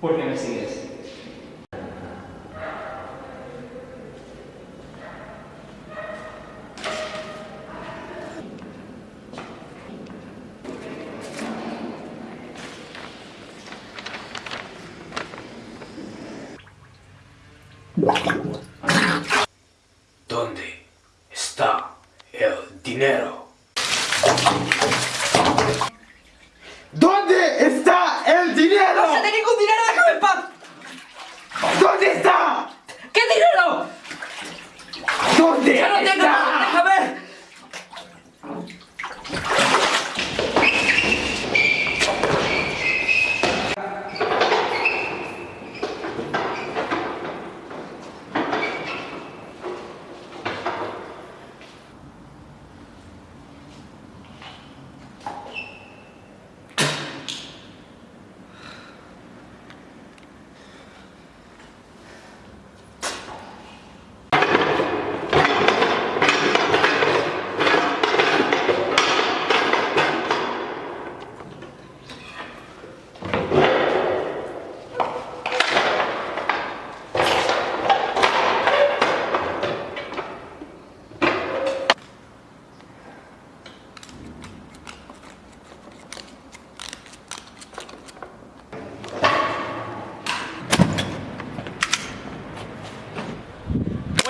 ¿Por qué me sigues? ¿Dónde está el dinero? ¿Dónde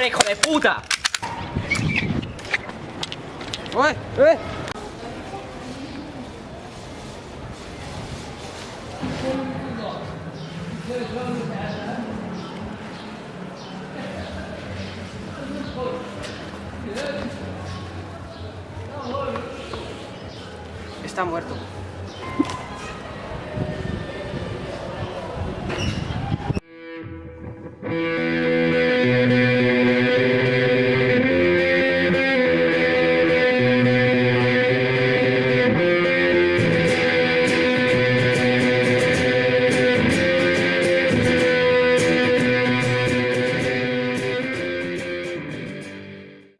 ¡Buen hijo de puta! ¡Uy! ¡Eh! Está muerto.